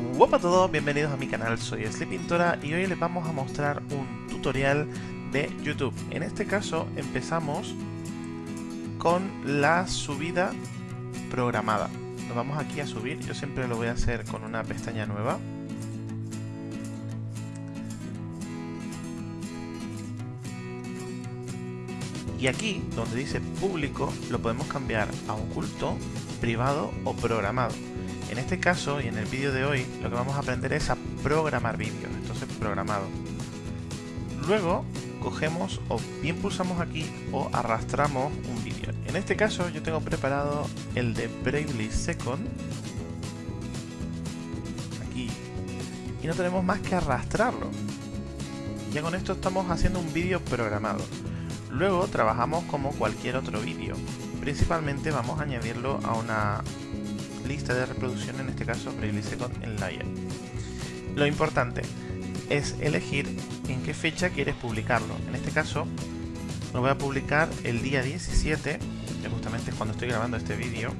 Hola a todos, bienvenidos a mi canal, soy Sleepintora y hoy les vamos a mostrar un tutorial de YouTube. En este caso empezamos con la subida programada. Nos vamos aquí a subir, yo siempre lo voy a hacer con una pestaña nueva. Y aquí, donde dice público, lo podemos cambiar a oculto, privado o programado. En este caso y en el vídeo de hoy lo que vamos a aprender es a programar vídeos, entonces programado. Luego cogemos o bien pulsamos aquí o arrastramos un vídeo. En este caso yo tengo preparado el de Bravely Second. Aquí. Y no tenemos más que arrastrarlo. Ya con esto estamos haciendo un vídeo programado. Luego trabajamos como cualquier otro vídeo. Principalmente vamos a añadirlo a una lista de reproducción, en este caso Bravely Second en Layer. Lo importante es elegir en qué fecha quieres publicarlo. En este caso lo voy a publicar el día 17, que justamente es cuando estoy grabando este vídeo.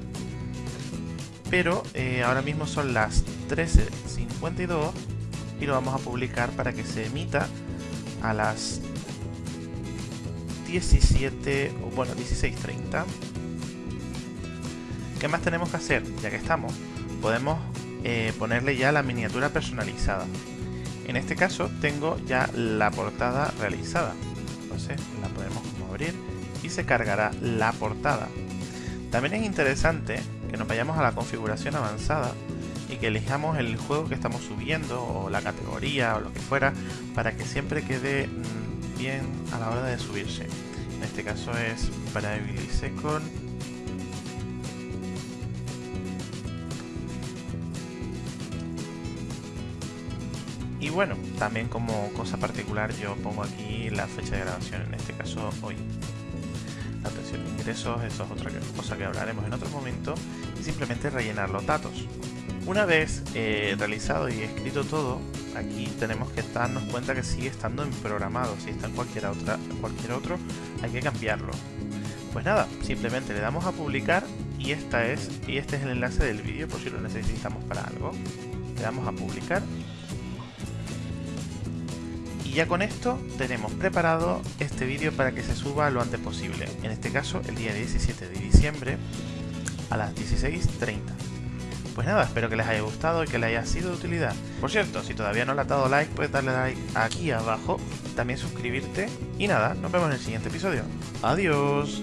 Pero eh, ahora mismo son las 13.52 y lo vamos a publicar para que se emita a las 17 o bueno 16.30 ¿Qué más tenemos que hacer? Ya que estamos, podemos eh, ponerle ya la miniatura personalizada. En este caso tengo ya la portada realizada. Entonces la podemos como abrir y se cargará la portada. También es interesante que nos vayamos a la configuración avanzada y que elijamos el juego que estamos subiendo o la categoría o lo que fuera para que siempre quede mm, bien a la hora de subirse. En este caso es Bravely Second Y bueno, también como cosa particular yo pongo aquí la fecha de grabación, en este caso hoy. La atención de ingresos, eso es otra cosa que hablaremos en otro momento, y simplemente rellenar los datos. Una vez eh, realizado y escrito todo, aquí tenemos que darnos cuenta que sigue estando en programado, si está en cualquier, otra, cualquier otro hay que cambiarlo. Pues nada, simplemente le damos a publicar y, esta es, y este es el enlace del vídeo por si lo necesitamos para algo. Le damos a publicar y ya con esto tenemos preparado este vídeo para que se suba lo antes posible. En este caso el día 17 de diciembre a las 16.30. Pues nada, espero que les haya gustado y que les haya sido de utilidad. Por cierto, si todavía no le has dado like, puedes darle like aquí abajo, también suscribirte y nada, nos vemos en el siguiente episodio. Adiós.